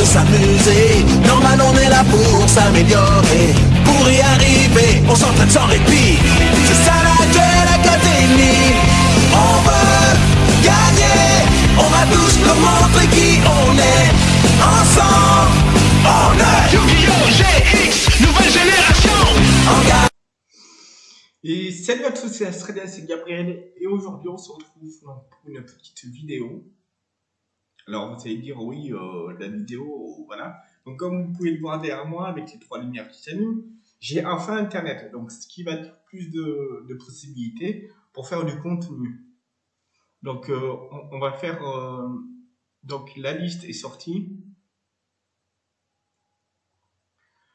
de s'amuser. Normal, on est là pour s'améliorer. Pour y arriver, on s'entraîne sans répit. C'est ça la Duel Académie. On veut gagner. On va tous nous montrer qui on est. Ensemble, on est Yu-Gi-Oh! GX, nouvelle génération en. Et salut à tous, c'est Astralia, c'est Gabriel, et aujourd'hui on se retrouve pour une petite vidéo. Alors vous allez dire, oui, euh, la vidéo, voilà. Donc comme vous pouvez le voir derrière moi, avec les trois lumières qui s'allument, j'ai enfin Internet, donc ce qui va dire plus de, de possibilités pour faire du contenu. Donc euh, on, on va faire, euh, donc la liste est sortie.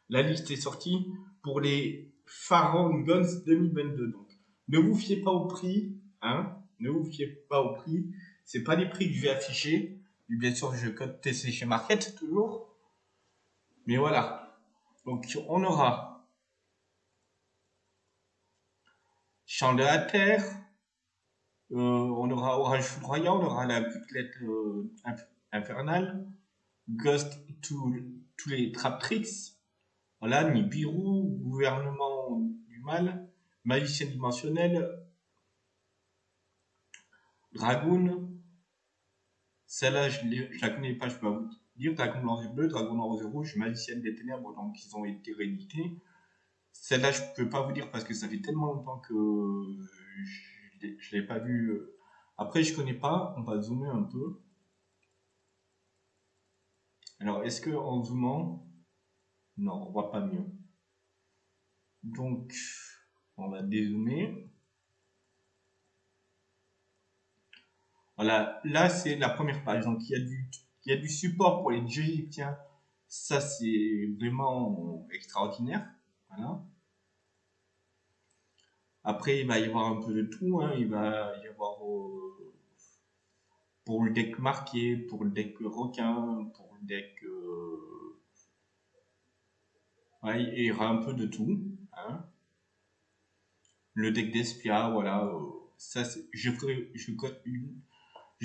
La liste est sortie pour les Pharaon Guns 2022. Donc, ne vous fiez pas au prix, hein, ne vous fiez pas au prix. C'est pas les prix que je vais afficher. Bien sûr, je code TC chez Market toujours. Mais voilà. Donc, on aura Champ de la Terre. Euh, on aura Orange Foudroyant. On aura la buclette euh, inf- infernale. Ghost to, tous les trap tricks. Voilà, Nibiru, gouvernement du mal, magicien dimensionnel, Dragoon, celle-là je, je la connais pas, je peux pas vous dire, Dragon blanc et bleu, Dragon rose et rouge, magicienne des ténèbres, donc ils ont été réédités. Celle-là je peux pas vous dire parce que ça fait tellement longtemps que je je l'ai pas vu. Après je connais pas, on va zoomer un peu. Alors est-ce que en zoomant, non, on voit pas mieux. Donc, on va dézoomer. Voilà, là c'est la première page. Donc il y a du, il y a du support pour les dieux égyptiens. Ça c'est vraiment extraordinaire. Voilà. Après il va y avoir un peu de tout. hein. Il va y avoir euh, pour le deck marqué, pour le deck requin, pour le deck euh, Ouais, il y aura un peu de tout. Hein. Le deck d'Espia, voilà. euh, ça, je ferai, je une.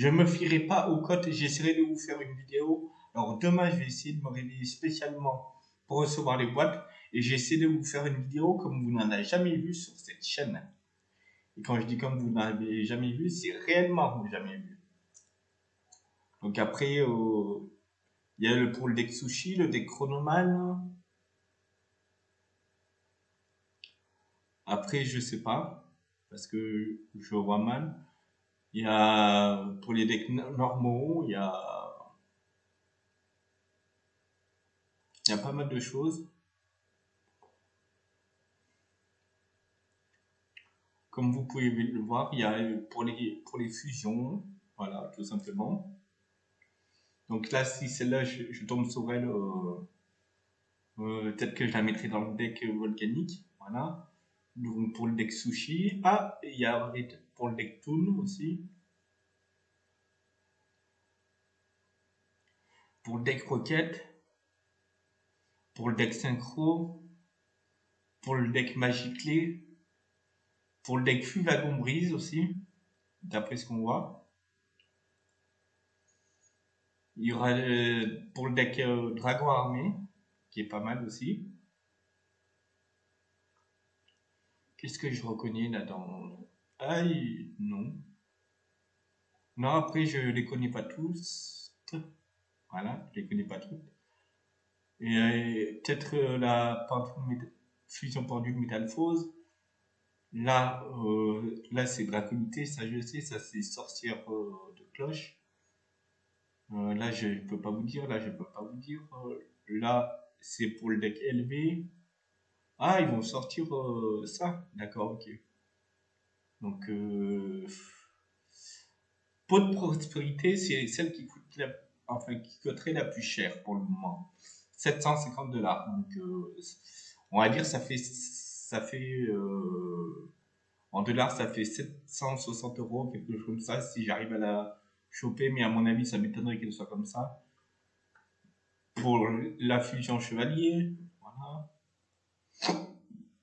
Je me fierai pas aux cotes. J'essaierai de vous faire une vidéo. Alors demain, je vais essayer de me réveiller spécialement pour recevoir les boîtes et j'essaie de vous faire une vidéo comme vous n'en avez jamais vu sur cette chaîne. Et quand je dis comme vous n'en avez jamais vu, c'est réellement jamais vu. Donc après, euh, il y a le pour le deck sushi, le deck chronoman. Après, je sais pas, parce que je vois mal. Il y a, pour les decks no- normaux, il y a, il y a pas mal de choses. Comme vous pouvez le voir, il y a pour les, pour les fusions, voilà, tout simplement. Donc là, si celle-là, je, je tombe sur elle, euh, euh, peut-être que je la mettrai dans le deck volcanique, voilà. Donc pour le deck sushi. Ah, il y a pour le deck Toon aussi. Pour le deck Rocket. Pour le deck Synchro. Pour le deck Magiclé. Pour le deck Fuvagon Brise aussi. D'après ce qu'on voit. Il y aura euh, pour le deck euh, Dragon Armé. Qui est pas mal aussi. Qu'est-ce que je reconnais là dans... Il- non. Non, après, je les connais pas tous. Voilà, je les connais pas toutes. Et euh, peut-être euh, la fusion pendule métalphose. Là, euh, là c'est draconité, ça je sais, ça c'est sorcière de cloche. Là, je peux pas vous dire, là, je peux pas vous dire. Là, c'est pour le deck élevé. Ah, ils vont sortir ça. D'accord, ok. Donc, euh, pot de prospérité, c'est celle qui coûte la, enfin, qui coûterait la plus chère pour le moment. 750 dollars. Donc, euh, on va dire, ça fait, ça fait, euh, en dollars, ça fait 760 euros, quelque chose comme ça, si j'arrive à la choper, mais à mon avis, ça m'étonnerait qu'elle soit comme ça. Pour la fusion chevalier, voilà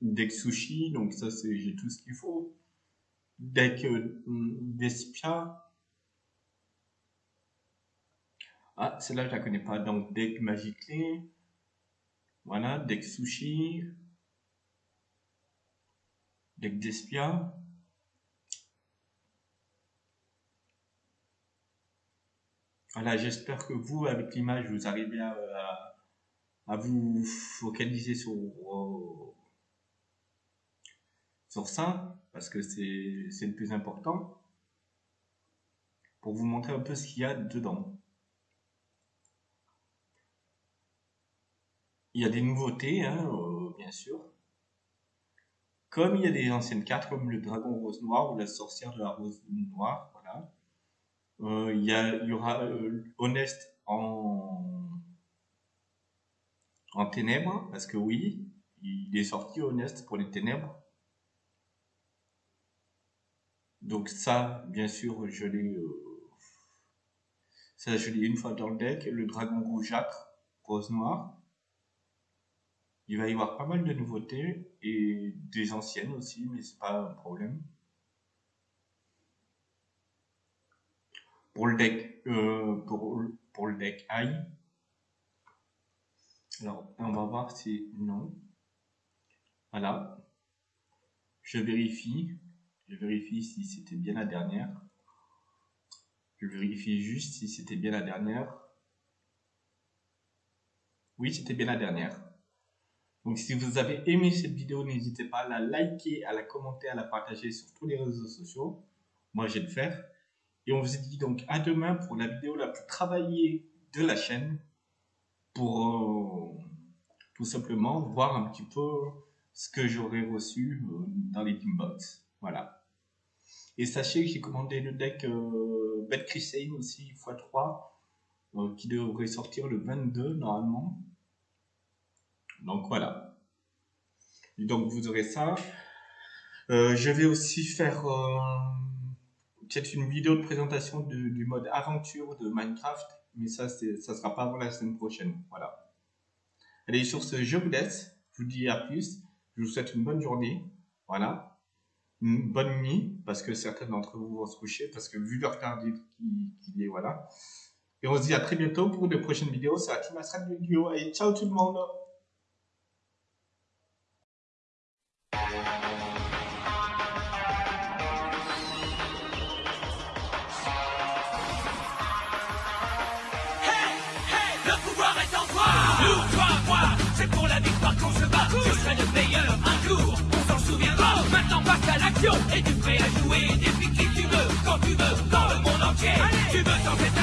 deck sushi, donc ça c'est j'ai tout ce qu'il faut. Deck euh, d'espia. Ah, celle-là, je la connais pas. Donc, deck Magiclé. Voilà, deck Sushi. Deck Despia. Voilà, j'espère que vous, avec l'image, vous arrivez à, vous focaliser sur, sur ça, parce que c'est le plus important, pour vous montrer un peu ce qu'il y a dedans. Il y a des nouveautés, hein, euh, bien sûr. Comme il y a des anciennes cartes, comme le dragon rose noir ou la sorcière de la rose noire, voilà. Euh, il, y aura euh, Honest en ténèbres, parce que oui, il est sorti Honest pour les ténèbres. Donc ça, bien sûr, je l'ai euh, ça je l'ai une fois dans le deck. Le dragon rougeâtre, rose noir. Il va y avoir pas mal de nouveautés et des anciennes aussi, mais c'est pas un problème. pour le deck euh, pour. Alors, on va voir si non. Voilà. Je vérifie. Je vérifie si c'était bien la dernière. Je vérifie juste si c'était bien la dernière. Oui, c'était bien la dernière. Donc si vous avez aimé cette vidéo, n'hésitez pas à la liker, à la commenter, à la partager sur tous les réseaux sociaux. Moi, je vais le faire. Et on vous dit donc à demain pour la vidéo la plus travaillée de la chaîne pour euh, tout simplement voir un petit peu ce que j'aurais reçu euh, dans les Teambox. Voilà. Et sachez que j'ai commandé le deck euh, Bad Crusade aussi x3 euh, qui devrait sortir le 22 normalement. Donc voilà. Donc vous aurez ça. je vais aussi faire peut-être une vidéo de présentation du, mode aventure de Minecraft, mais ça, ça sera pas avant la semaine prochaine. Voilà. Allez, sur ce, je vous laisse. Je vous dis à plus. Je vous souhaite une bonne journée. Voilà. Une bonne nuit, parce que certains d'entre vous vont se coucher, parce que vu leur tardif qu'il est, voilà. Et on se dit à très bientôt pour de prochaines vidéos. C'est la Team Astral Vidéo. Et ciao tout le monde c'est pour la victoire qu'on se bat. Je serai le meilleur et tu prêt à jouer depuis qui tu veux, quand tu veux, dans le monde entier. Tu veux tenter